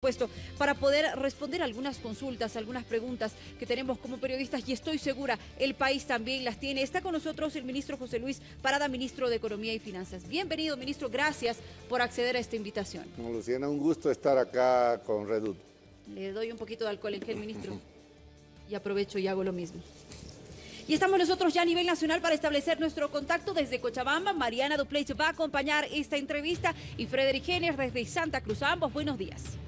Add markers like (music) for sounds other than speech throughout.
puesto para poder responder algunas consultas, algunas preguntas que tenemos como periodistas y estoy segura el país también las tiene. Está con nosotros el ministro José Luis Parada, ministro de Economía y Finanzas. Bienvenido, ministro. Gracias por acceder a esta invitación. Luciana, un gusto estar acá con Redut. Le doy un poquito de alcohol en gel, ministro, y aprovecho y hago lo mismo. Y estamos nosotros ya a nivel nacional para establecer nuestro contacto desde Cochabamba. Mariana Dupleix va a acompañar esta entrevista y Frederick Jenner desde Santa Cruz. A ambos, buenos días.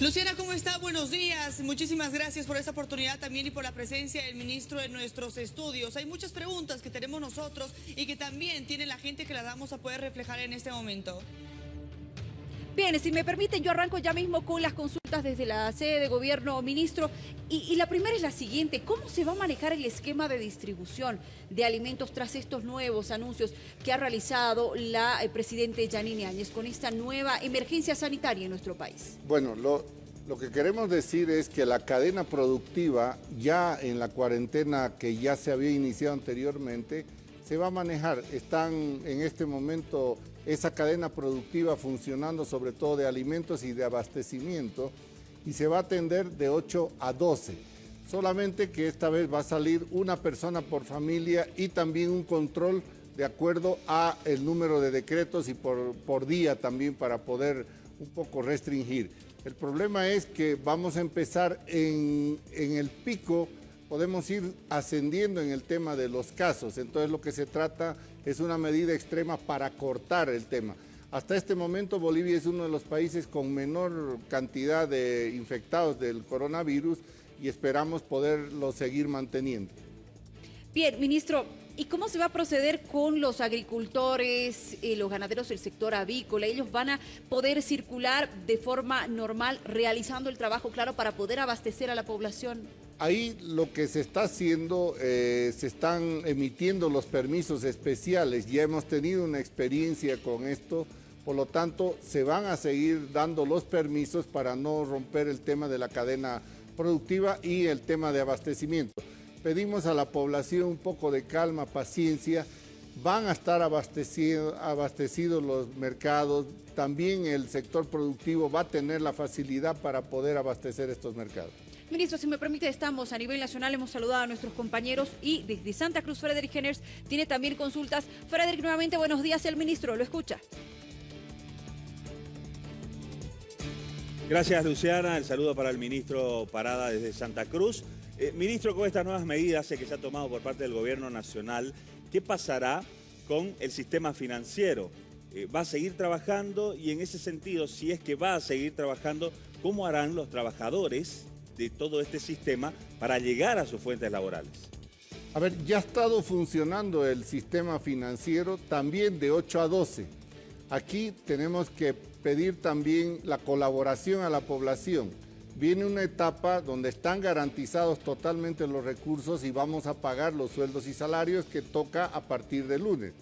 Luciana, ¿cómo está? Buenos días. Muchísimas gracias por esta oportunidad también y por la presencia del ministro en nuestros estudios. Hay muchas preguntas que tenemos nosotros y que también tiene la gente que las vamos a poder reflejar en este momento. Bien, si me permiten, yo arranco ya mismo con las consultas desde la sede de gobierno, ministro. Y, la primera es la siguiente, ¿cómo se va a manejar el esquema de distribución de alimentos tras estos nuevos anuncios que ha realizado la eh, presidente Janine Áñez con esta nueva emergencia sanitaria en nuestro país? Bueno, lo que queremos decir es que la cadena productiva, ya en la cuarentena que ya se había iniciado anteriormente, se va a manejar. Están en este momento esa cadena productiva funcionando sobre todo de alimentos y de abastecimiento y se va a atender de 8 a 12. Solamente que esta vez va a salir una persona por familia y también un control de acuerdo a el número de decretos y por, por día también para poder un poco restringir. El problema es que vamos a empezar en, en el pico podemos ir ascendiendo en el tema de los casos. Entonces lo que se trata es una medida extrema para cortar el tema. Hasta este momento Bolivia es uno de los países con menor cantidad de infectados del coronavirus y esperamos poderlo seguir manteniendo. Bien, ministro, ¿y cómo se va a proceder con los agricultores, y los ganaderos del sector avícola? ¿Ellos van a poder circular de forma normal realizando el trabajo, claro, para poder abastecer a la población? Ahí lo que se está haciendo, eh, se están emitiendo los permisos especiales, ya hemos tenido una experiencia con esto, por lo tanto se van a seguir dando los permisos para no romper el tema de la cadena productiva y el tema de abastecimiento. Pedimos a la población un poco de calma, paciencia, van a estar abastecidos, abastecidos los mercados, también el sector productivo va a tener la facilidad para poder abastecer estos mercados. Ministro, si me permite, estamos a nivel nacional, hemos saludado a nuestros compañeros y desde Santa Cruz, Frederick Henners tiene también consultas. Frederick, nuevamente buenos días, el ministro, lo escucha. Gracias, Luciana. El saludo para el ministro Parada desde Santa Cruz. Eh, ministro, con estas nuevas medidas que se ha tomado por parte del gobierno nacional, ¿qué pasará con el sistema financiero? Eh, ¿Va a seguir trabajando? Y en ese sentido, si es que va a seguir trabajando, ¿cómo harán los trabajadores de todo este sistema para llegar a sus fuentes laborales? A ver, ya ha estado funcionando el sistema financiero también de 8 a 12. Aquí tenemos que pedir también la colaboración a la población. Viene una etapa donde están garantizados totalmente los recursos y vamos a pagar los sueldos y salarios que toca a partir de lunes.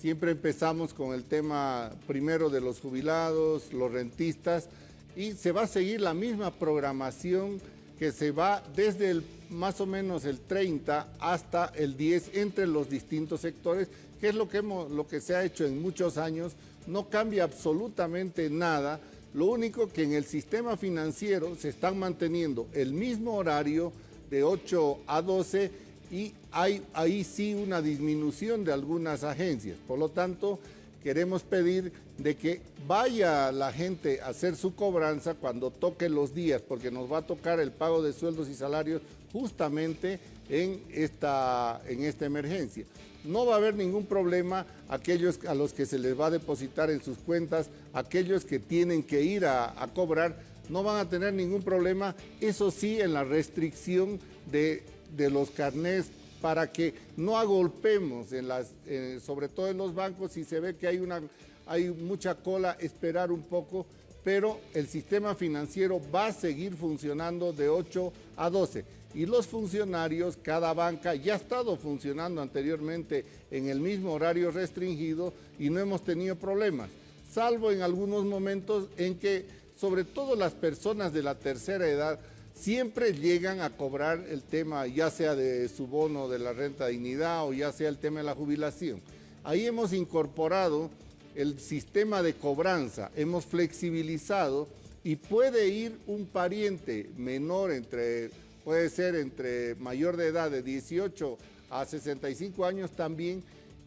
Siempre empezamos con el tema primero de los jubilados, los rentistas y se va a seguir la misma programación que se va desde el, más o menos el 30 hasta el 10 entre los distintos sectores, que es lo que, hemos, lo que se ha hecho en muchos años, no cambia absolutamente nada, lo único que en el sistema financiero se están manteniendo el mismo horario de 8 a 12 y hay ahí sí una disminución de algunas agencias. Por lo tanto, queremos pedir de que vaya la gente a hacer su cobranza cuando toque los días, porque nos va a tocar el pago de sueldos y salarios justamente en esta, en esta emergencia. No va a haber ningún problema aquellos a los que se les va a depositar en sus cuentas, aquellos que tienen que ir a, cobrar, no van a tener ningún problema, eso sí, en la restricción de, de los carnés para que no agolpemos, sobre todo en los bancos, si se ve que hay mucha cola, esperar un poco, pero el sistema financiero va a seguir funcionando de 8 a 12. Y los funcionarios, cada banca ya ha estado funcionando anteriormente en el mismo horario restringido y no hemos tenido problemas, salvo en algunos momentos en que sobre todo las personas de la tercera edad siempre llegan a cobrar el tema, ya sea de su bono de la renta dignidad o ya sea el tema de la jubilación. Ahí hemos incorporado el sistema de cobranza, hemos flexibilizado y puede ir un pariente menor entre, puede ser entre mayor de edad de 18 a 65 años también,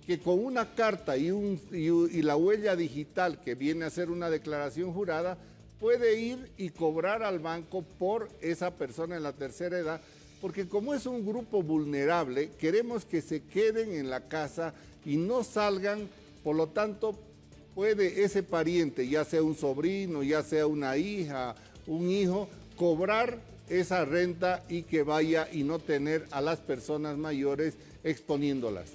que con una carta y, y, la huella digital que viene a ser una declaración jurada, puede ir y cobrar al banco por esa persona en la tercera edad, porque como es un grupo vulnerable, queremos que se queden en la casa y no salgan, por lo tanto, puede ese pariente, ya sea un sobrino, ya sea una hija, un hijo, cobrar esa renta y que vaya y no tener a las personas mayores exponiéndolas.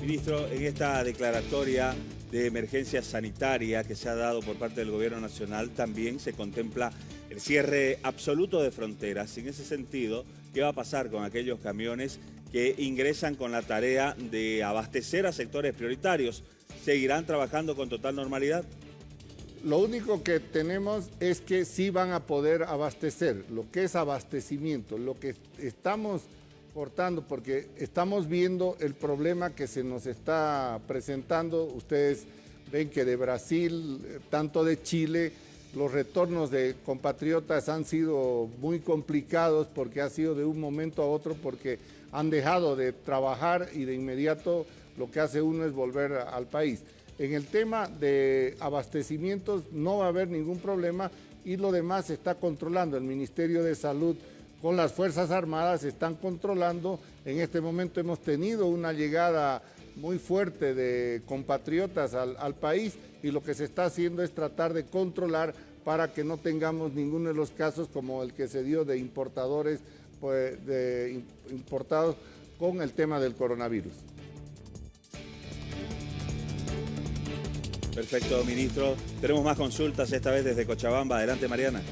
Ministro, en esta declaratoria de emergencia sanitaria que se ha dado por parte del Gobierno Nacional, también se contempla el cierre absoluto de fronteras. En ese sentido, ¿qué va a pasar con aquellos camiones que ingresan con la tarea de abastecer a sectores prioritarios? ¿Seguirán trabajando con total normalidad? Lo único que tenemos es que sí van a poder abastecer, lo que es abastecimiento, lo que estamos cortando, porque estamos viendo el problema que se nos está presentando. Ustedes ven que de Brasil, tanto de Chile, los retornos de compatriotas han sido muy complicados porque ha sido de un momento a otro porque han dejado de trabajar y de inmediato lo que hace uno es volver al país. En el tema de abastecimientos no va a haber ningún problema y lo demás se está controlando. El Ministerio de Salud con las Fuerzas Armadas están controlando. En este momento hemos tenido una llegada muy fuerte de compatriotas al, país y lo que se está haciendo es tratar de controlar para que no tengamos ninguno de los casos como el que se dio de importadores pues, de, importados con el tema del coronavirus. Perfecto, ministro. Tenemos más consultas, esta vez desde Cochabamba. Adelante, Mariana.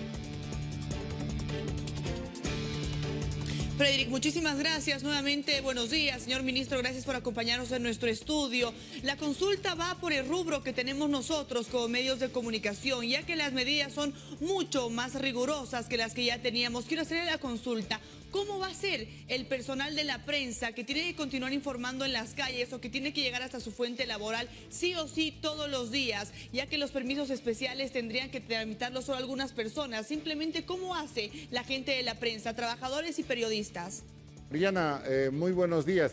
Frederick, muchísimas gracias nuevamente. Buenos días, señor ministro. Gracias por acompañarnos en nuestro estudio. La consulta va por el rubro que tenemos nosotros como medios de comunicación, ya que las medidas son mucho más rigurosas que las que ya teníamos. Quiero hacerle la consulta. ¿Cómo va a ser el personal de la prensa que tiene que continuar informando en las calles o que tiene que llegar hasta su fuente laboral sí o sí todos los días, ya que los permisos especiales tendrían que tramitarlos solo algunas personas? Simplemente, ¿cómo hace la gente de la prensa, trabajadores y periodistas? Mariana, eh, muy buenos días.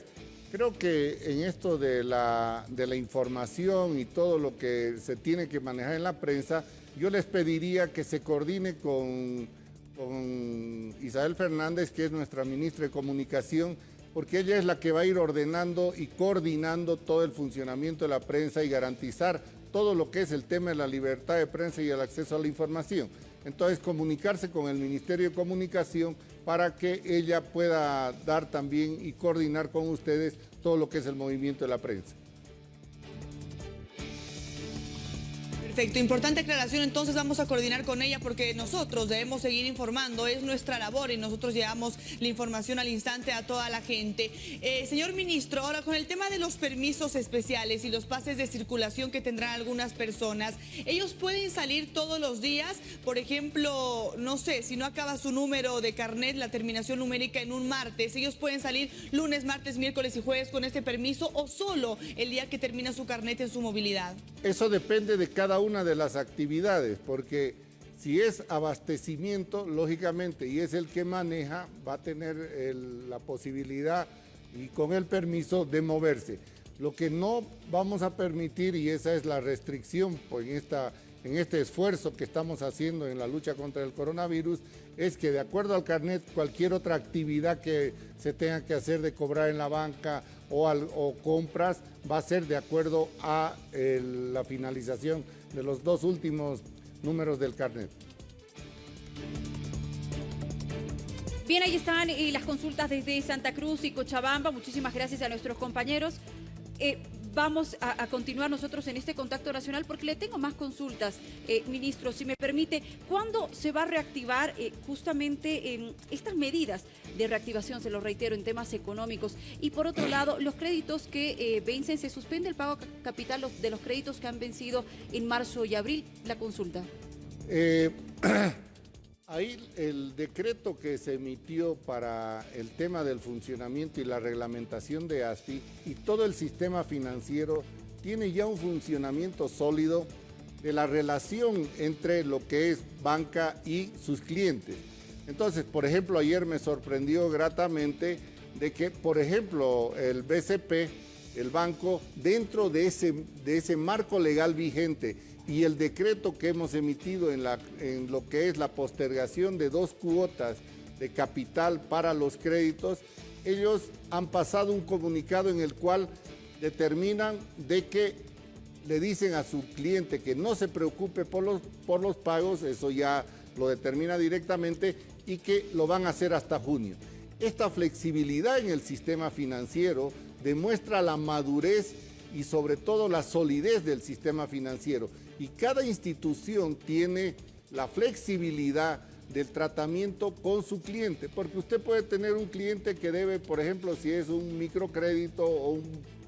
Creo que en esto de la, de la información y todo lo que se tiene que manejar en la prensa, yo les pediría que se coordine con con Isabel Fernández, que es nuestra ministra de Comunicación, porque ella es la que va a ir ordenando y coordinando todo el funcionamiento de la prensa y garantizar todo lo que es el tema de la libertad de prensa y el acceso a la información. Entonces, comunicarse con el Ministerio de Comunicación para que ella pueda dar también y coordinar con ustedes todo lo que es el movimiento de la prensa. Perfecto, importante aclaración, entonces vamos a coordinar con ella porque nosotros debemos seguir informando, es nuestra labor y nosotros llevamos la información al instante a toda la gente. Eh, señor ministro, ahora con el tema de los permisos especiales y los pases de circulación que tendrán algunas personas, ellos pueden salir todos los días, por ejemplo, no sé, si no acaba su número de carnet, la terminación numérica en un martes, ellos pueden salir lunes, martes, miércoles y jueves con este permiso o solo el día que termina su carnet en su movilidad. Eso depende de cada uno una de las actividades, porque si es abastecimiento, lógicamente, y es el que maneja, va a tener la posibilidad y con el permiso de moverse. Lo que no vamos a permitir, y esa es la restricción pues, en, esta, en este esfuerzo que estamos haciendo en la lucha contra el coronavirus, es que de acuerdo al carnet, cualquier otra actividad que se tenga que hacer de cobrar en la banca o, compras, va a ser de acuerdo a la finalización de los dos últimos números del carnet. Bien, ahí están eh, las consultas desde Santa Cruz y Cochabamba. Muchísimas gracias a nuestros compañeros. Eh, vamos a, continuar nosotros en este contacto nacional porque le tengo más consultas, eh, ministro, si me permite. ¿Cuándo se va a reactivar eh, justamente estas medidas de reactivación, se lo reitero, en temas económicos? Y por otro (clears throat) lado, los créditos que eh, vencen, ¿se suspende el pago capital de los créditos que han vencido en marzo y abril? La consulta. (clears throat) (clears throat) Ahí el decreto que se emitió para el tema del funcionamiento y la reglamentación de ASFI y todo el sistema financiero tiene ya un funcionamiento sólido de la relación entre lo que es banca y sus clientes. Entonces, por ejemplo, ayer me sorprendió gratamente de que, por ejemplo, el BCP, el banco, dentro de ese, de ese marco legal vigente y el decreto que hemos emitido en, lo que es la postergación de dos cuotas de capital para los créditos, ellos han pasado un comunicado en el cual determinan de que le dicen a su cliente que no se preocupe por los, por los pagos, eso ya lo determina directamente, y que lo van a hacer hasta junio. Esta flexibilidad en el sistema financiero demuestra la madurez y sobre todo la solidez del sistema financiero. Y cada institución tiene la flexibilidad del tratamiento con su cliente, porque usted puede tener un cliente que debe, por ejemplo, si es un microcrédito o un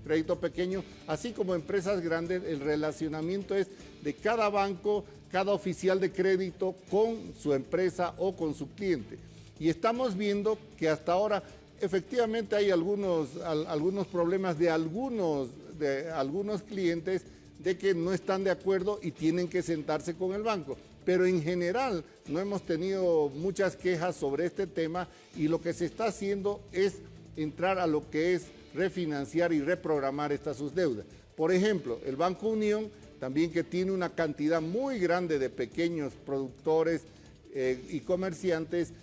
crédito pequeño, así como empresas grandes, el relacionamiento es de cada banco, cada oficial de crédito con su empresa o con su cliente. Y estamos viendo que hasta ahora efectivamente hay algunos, algunos problemas de algunos, de algunos clientes de que no están de acuerdo y tienen que sentarse con el banco. Pero en general no hemos tenido muchas quejas sobre este tema y lo que se está haciendo es entrar a lo que es refinanciar y reprogramar estas sus deudas. Por ejemplo, el Banco Unión, también que tiene una cantidad muy grande de pequeños productores eh, y comerciantes,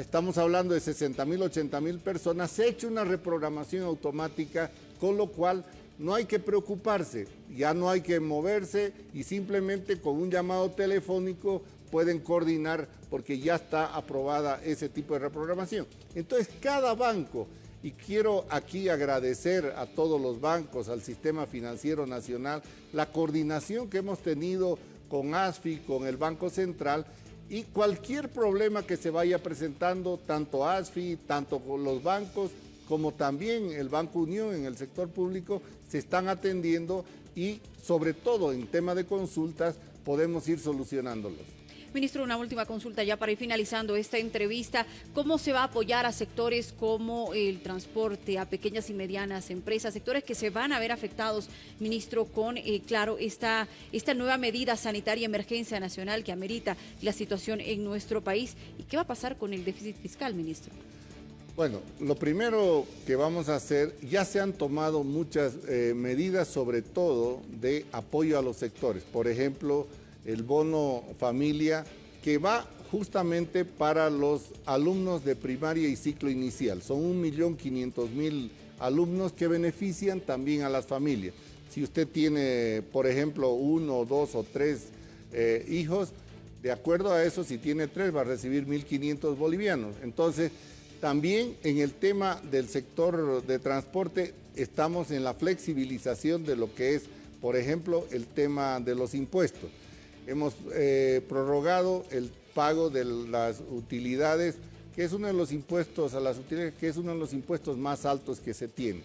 estamos hablando de 60 mil, 80 mil personas, se ha hecho una reprogramación automática, con lo cual no hay que preocuparse, ya no hay que moverse y simplemente con un llamado telefónico pueden coordinar porque ya está aprobada ese tipo de reprogramación. Entonces, cada banco, y quiero aquí agradecer a todos los bancos, al sistema financiero nacional, la coordinación que hemos tenido con ASFI, con el Banco Central, y cualquier problema que se vaya presentando, tanto ASFI, tanto los bancos, como también el Banco Unión en el sector público, se están atendiendo y sobre todo en tema de consultas podemos ir solucionándolos. Ministro, una última consulta ya para ir finalizando esta entrevista. ¿Cómo se va a apoyar a sectores como el transporte, a pequeñas y medianas empresas, sectores que se van a ver afectados, ministro, con, eh, claro, esta, esta nueva medida sanitaria emergencia nacional que amerita la situación en nuestro país? ¿Y qué va a pasar con el déficit fiscal, ministro? Bueno, lo primero que vamos a hacer, ya se han tomado muchas eh, medidas, sobre todo de apoyo a los sectores. Por ejemplo, el bono familia, que va justamente para los alumnos de primaria y ciclo inicial. Son 1.500.000 alumnos que benefician también a las familias. Si usted tiene, por ejemplo, uno, dos o tres eh, hijos, de acuerdo a eso, si tiene tres, va a recibir 1.500 bolivianos. Entonces, también en el tema del sector de transporte estamos en la flexibilización de lo que es, por ejemplo, el tema de los impuestos. Hemos eh, prorrogado el pago de las utilidades, que es uno de los impuestos a las utilidades, que es uno de los impuestos más altos que se tiene.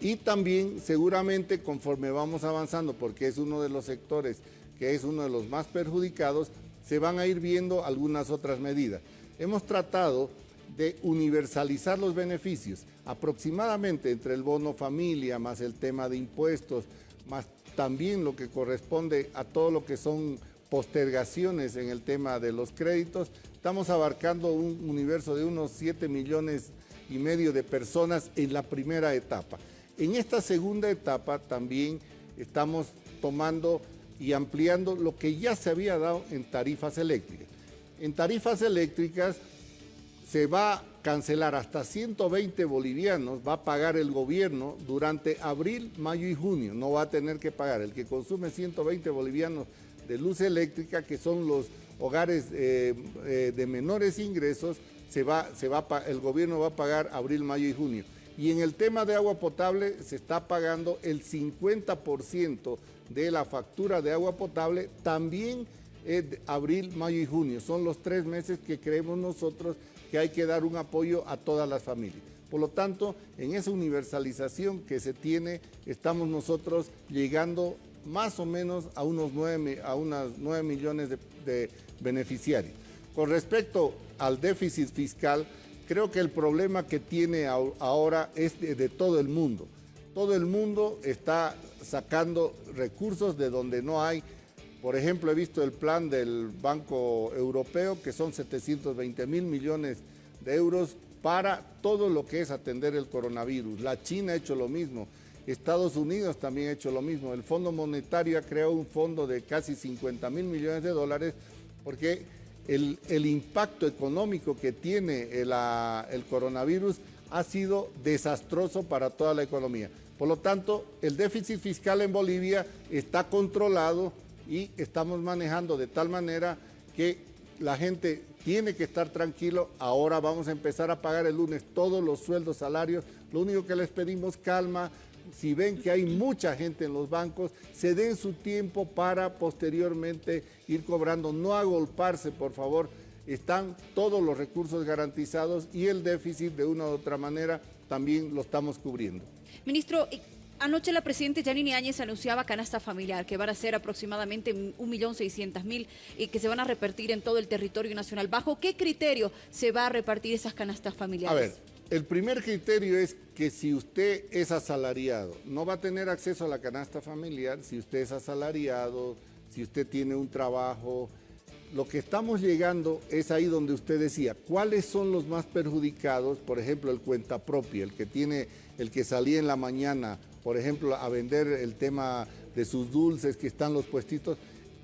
Y también seguramente conforme vamos avanzando, porque es uno de los sectores que es uno de los más perjudicados, se van a ir viendo algunas otras medidas. Hemos tratado de universalizar los beneficios, aproximadamente entre el bono familia, más el tema de impuestos, más también lo que corresponde a todo lo que son postergaciones en el tema de los créditos. Estamos abarcando un universo de unos 7 millones y medio de personas en la primera etapa. En esta segunda etapa también estamos tomando y ampliando lo que ya se había dado en tarifas eléctricas. En tarifas eléctricas se va a cancelar hasta 120 bolivianos, va a pagar el gobierno durante abril, mayo y junio. No va a tener que pagar. El que consume 120 bolivianos de luz eléctrica, que son los hogares eh, eh, de menores ingresos, se va, se va, el gobierno va a pagar abril, mayo y junio. Y en el tema de agua potable se está pagando el 50% de la factura de agua potable también abril, mayo y junio. Son los tres meses que creemos nosotros que hay que dar un apoyo a todas las familias. Por lo tanto, en esa universalización que se tiene, estamos nosotros llegando más o menos a unos 9, a unas 9 millones de, beneficiarios. Con respecto al déficit fiscal, creo que el problema que tiene ahora es de, todo el mundo. Todo el mundo está sacando recursos de donde no hay. Por ejemplo, he visto el plan del Banco Europeo, que son 720 mil millones de euros para todo lo que es atender el coronavirus. La China ha hecho lo mismo. Estados Unidos también ha hecho lo mismo. El Fondo Monetario ha creado un fondo de casi 50 mil millones de dólares porque el, impacto económico que tiene el, el coronavirus ha sido desastroso para toda la economía. Por lo tanto, el déficit fiscal en Bolivia está controlado y estamos manejando de tal manera que la gente tiene que estar tranquilo. Ahora vamos a empezar a pagar el lunes todos los sueldos, salarios. Lo único que les pedimos calma, si ven que hay mucha gente en los bancos, se den su tiempo para posteriormente ir cobrando. No agolparse, por favor. Están todos los recursos garantizados y el déficit de una u otra manera también lo estamos cubriendo. Ministro, Anoche la presidenta Yanini Áñez anunciaba canasta familiar, que van a ser aproximadamente 1.600.000 y que se van a repartir en todo el territorio nacional. ¿Bajo qué criterio se va a repartir esas canastas familiares? A ver, el primer criterio es que si usted es asalariado, no va a tener acceso a la canasta familiar si usted es asalariado, si usted tiene un trabajo. Lo que estamos llegando es ahí donde usted decía, ¿cuáles son los más perjudicados? Por ejemplo, el cuenta propia, el que tiene, el que salía en la mañana, por ejemplo, a vender el tema de sus dulces que están los puestitos.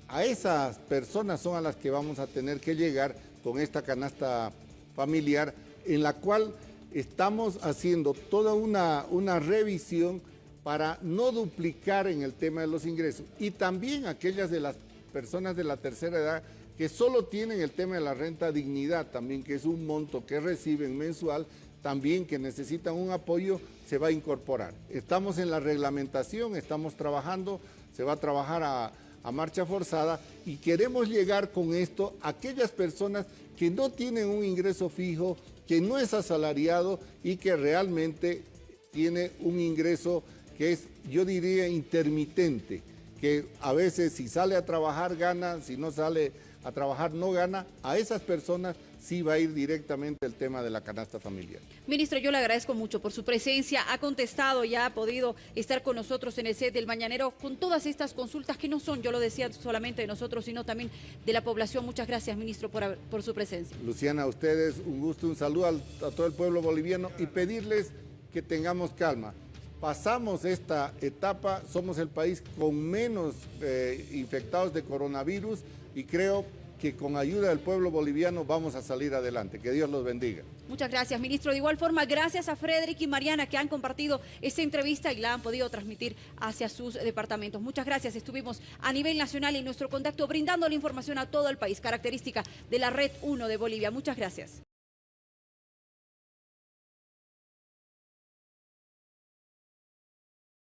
A esas personas son a las que vamos a tener que llegar con esta canasta familiar en la cual estamos haciendo toda una, una revisión para no duplicar en el tema de los ingresos y también aquellas de las personas de la tercera edad que solo tienen el tema de la renta dignidad también, que es un monto que reciben mensual, también que necesitan un apoyo, se va a incorporar. Estamos en la reglamentación, estamos trabajando, se va a trabajar a, a marcha forzada y queremos llegar con esto a aquellas personas que no tienen un ingreso fijo, que no es asalariado y que realmente tiene un ingreso que es, yo diría, intermitente, que a veces si sale a trabajar gana, si no sale a trabajar no gana, a esas personas sí va a ir directamente el tema de la canasta familiar. Ministro, yo le agradezco mucho por su presencia. Ha contestado, ya ha podido estar con nosotros en el set del Mañanero con todas estas consultas que no son, yo lo decía, solamente de nosotros, sino también de la población. Muchas gracias, ministro, por, por su presencia. Luciana, a ustedes un gusto, un saludo a, todo el pueblo boliviano y pedirles que tengamos calma. Pasamos esta etapa, somos el país con menos eh, infectados de coronavirus y creo que con ayuda del pueblo boliviano vamos a salir adelante. Que Dios los bendiga. Muchas gracias, ministro. De igual forma, gracias a Frederick y Mariana que han compartido esta entrevista y la han podido transmitir hacia sus departamentos. Muchas gracias. Estuvimos a nivel nacional en nuestro contacto brindando la información a todo el país, característica de la Red 1 de Bolivia. Muchas gracias.